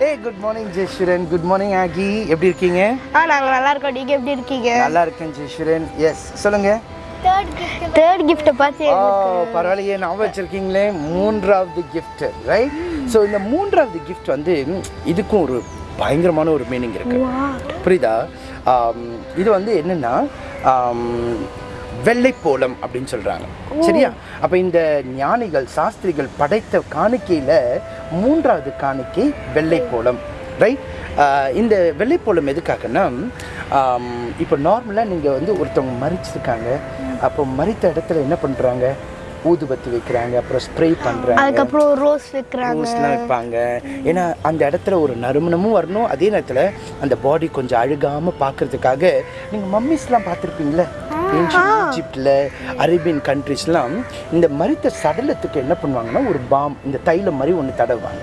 Good morning Jayaswaran good morning ஆகி எப்படி இருக்கீங்க? ஆ நாங்கள் நல்லா இருக்கோம் நீங்கள் எப்படி இருக்கீங்க? நல்லா இருக்கேன் ஜெயஸ்வரன் எஸ் சொல்லுங்க தேர்ட் கிஃப்ட்டை பார்த்து பரவாயில்லையே. ஞாபகம் வச்சிருக்கீங்களே. மூன்றாவது gift ரைட் ஸோ இந்த மூன்றாவது gift வந்து இதுக்கும் ஒரு பயங்கரமான ஒரு மீனிங் இருக்கு. புரியுதா? இது வந்து என்னன்னா ஆம், வெள்ளைப்போளம் அப்படின்னு சொல்றாங்க. சரியா? அப்ப இந்த ஞானிகள் சாஸ்திரிகள் படைத்த காணிக்கையில மூன்றாவது காணிக்கை வெள்ளைப்போளம். ரைட் இந்த வெள்ளைப்போளம் எதுக்காகன்னா இப்போ நார்மலாக நீங்கள் வந்து ஒருத்தவங்க மறிச்சிருக்காங்க. அப்போ மறித்த இடத்துல என்ன பண்ணுறாங்க ஊதுபத்தி வைக்கிறாங்க அப்புறம் ஸ்ப்ரே பண்ணுறாங்க அதுக்கப்புறம் ரோஸ் வைக்கிறாங்க. ரோஸ்லாம் வைப்பாங்க. ஏன்னா அந்த இடத்துல ஒரு நறுமணமும் வரணும். அதே நேரத்தில் அந்த பாடி கொஞ்சம் அழுகாமல் பார்க்கறதுக்காக நீங்கள் மம்மிஸ்லாம் பார்த்துருப்பீங்களே ஈஜிப்டில் அரேபியன் கண்ட்ரிஸ்லாம் இந்த மரித்த சடலத்துக்கு என்ன பண்ணுவாங்கன்னா ஒரு பாம் இந்த தைலம் மாதிரி ஒன்று தடவுவாங்க.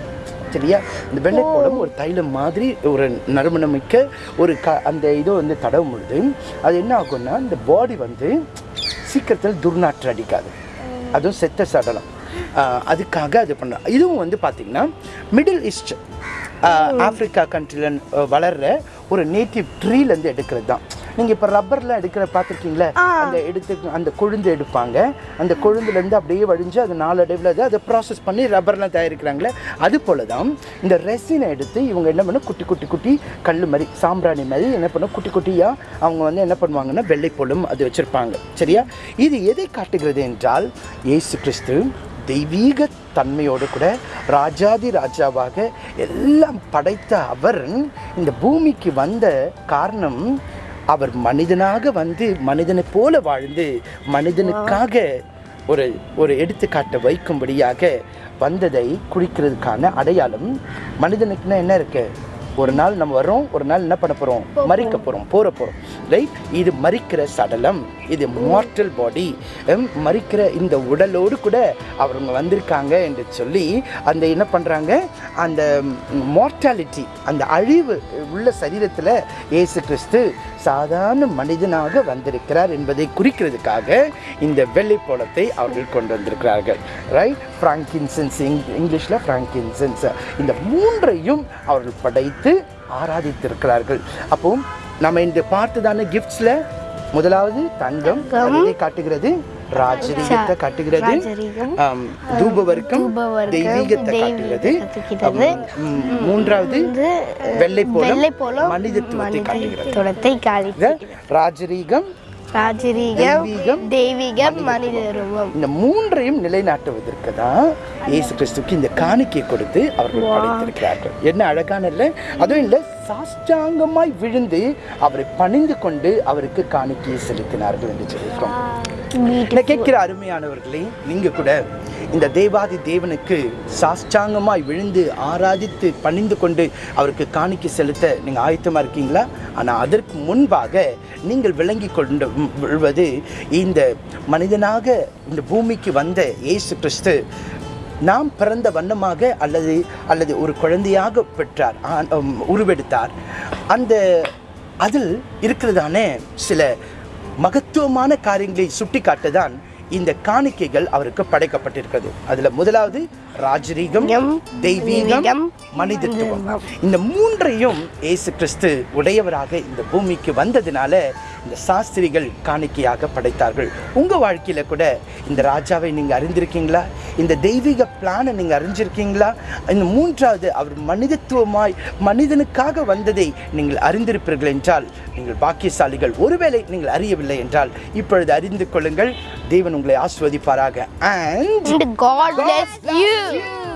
சரியா? இந்த வெள்ளைப்போளம் ஒரு தைலம் மாதிரி ஒரு நறுமணமிக்க ஒரு க அந்த இதை வந்து தடவும் பொழுது அது என்ன ஆகும்னா இந்த பாடி வந்து சீக்கிரத்தில் துர்நாற்று அடிக்காது. அதுவும் செத்த சடலம். அதுக்காக அது பண்ணுறோம் இதுவும் வந்து பார்த்திங்கன்னா மிடில் ஈஸ்ட் ஆப்பிரிக்கா கண்ட்ரியில் வளர்ற ஒரு நேட்டிவ் ட்ரீலேருந்து எடுக்கிறது தான். நீங்கள் இப்போ ரப்பர்லாம் எடுக்கிற பார்த்துருக்கீங்களா அந்த எடுத்து அந்த கொழுந்து எடுப்பாங்க. அந்த கொழுந்துலேருந்து அப்படியே வழிஞ்சு அது நாளடைவில் அது அதை ப்ராசஸ் பண்ணி ரப்பர்லாம் தயாரிக்கிறாங்களே அது போல தான் இந்த ரெசினை எடுத்து இவங்க என்ன பண்ண குட்டி குட்டி குட்டி கல் மாதிரி சாம்பிராணி மாதிரி என்ன பண்ண குட்டி குட்டியாக அவங்க வந்து என்ன பண்ணுவாங்கன்னா வெள்ளைப்பொழும் அது வச்சுருப்பாங்க. சரியா? இது எதை காட்டுகிறது என்றால் இயேசு கிறிஸ்து தெய்வீக தன்மையோடு கூட ராஜாதி ராஜாவாக எல்லாம் படைத்த அவர் இந்த பூமிக்கு வந்த காரணம் அவர் மனிதனாக வந்து மனிதனைப் போல வாழ்ந்து மனிதனுக்காக ஒரு ஒரு எடுத்துக்காட்டை வைக்கும்படியாக வந்ததை குறிக்கிறதுக்கான அடையாளம் மனிதனுக்குன்னா என்ன இருக்கு? ஒரு நாள் நம்ம வர்றோம் ஒரு நாள் என்ன பண்ண போகிறோம் மறிக்க போகிறோம் போற போகிறோம் ரைட் இது மறிக்கிற சடலம். இது மார்டல் பாடி மறிக்கிற இந்த உடலோடு கூட அவங்க வந்திருக்காங்க என்று சொல்லி அந்த என்ன பண்ணுறாங்க அந்த மார்டாலிட்டி அந்த அழிவு உள்ள சரீரத்தில் இயேசு கிறிஸ்து சாதாரண மனிதனாக வந்திருக்கிறார் என்பதை குறிக்கிறதுக்காக இந்த வெள்ளைப்போளத்தை அவர்கள் கொண்டு வந்திருக்கிறார்கள். ரைட் ஃப்ராங்கின்சென்ஸ் இங் இங்கிலீஷில் ஃப்ராங்கின்சென்ஸ் இந்த மூன்றையும் அவர்கள் படைத்து ஆராதித்திருக்கிறார்கள். அப்போ நம்ம இந்த பார்த்ததான கிஃப்ட்ஸில் முதலாவது தங்கம் அது காட்டுகிறது ராஜரீகத்தை காட்டுகிறது. தூபவர்க்கம் தூபவர்க்கம், தெய்வீகத்தை காட்டுகிறது. மூன்றாவது வெள்ளைப்போளம் வெள்ளைப்போளம் மனிதத்துவத்தை காட்டுகிறது. ராஜரீகம் ராஜரீகம் தெய்வீகம், மனித ரூபம் இந்த மூன்றையும் நிலைநாட்டுவதற்கு தான் இயேசு கிறிஸ்துக்கு இந்த காணிக்கை கொடுத்து அவர்கள் படைத்திருக்கிறார்கள். என்ன அழகான இல்லை? அதுவும் இல்லை சாஷ்டாங்கமாய் விழுந்து அவரை பணிந்து கொண்டு அவருக்கு காணிக்கையை செலுத்தினார்கள் என்று சொல்லியிருக்கோம். என்னை கேட்கிற அருமையானவர்களே நீங்கள் கூட இந்த தேவாதி தேவனுக்கு சாஷ்டாங்கமாய் விழுந்து ஆராதித்து பணிந்து கொண்டு அவருக்கு காணிக்க செலுத்த நீங்கள் ஆயத்தமாக இருக்கீங்களா? ஆனால் அதற்கு முன்பாக நீங்கள் விளங்கி கொண்டு விழுவது இந்த மனிதனாக இந்த பூமிக்கு வந்த இயேசு கிறிஸ்து நாம் பிறந்த வண்ணமாக அல்லது அல்லது ஒரு குழந்தையாக பெற்றார் உருவெடுத்தார். அந்த அதில் இருக்கிறதான சில மகத்துவமான காரியங்களை சுட்டி காட்டதான் இந்த காணிக்கைகள் அவருக்கு படைக்கப்பட்டிருக்கிறது. அதுல முதலாவது ராஜரீகம் தெய்வீகம் மனிதத்துவம். இந்த மூன்றையும் இயேசு கிறிஸ்து உடையவராக இந்த பூமிக்கு வந்ததினால இந்த சாஸ்திரிகள் காணிக்கையாக படைத்தார்கள். உங்க வாழ்க்கையில கூட இந்த ராஜாவை நீங்க அறிந்திருக்கீங்களா? இந்த தெய்வீக பிளானை நீங்க அறிஞ்சிருக்கீங்களா? இந்த மூன்றாவது அவர் மனிதத்துவமாய் மனிதனுக்காக வந்ததை நீங்கள் அறிந்திருப்பீர்கள் என்றால் நீங்கள் பாக்கியசாலிகள் ஒருவேளை நீங்கள் அறியவில்லை என்றால் இப்பொழுது அறிந்து கொள்ளுங்கள். தேவன் உங்களை ஆஸ்வதிப்பாராக. And And God bless you.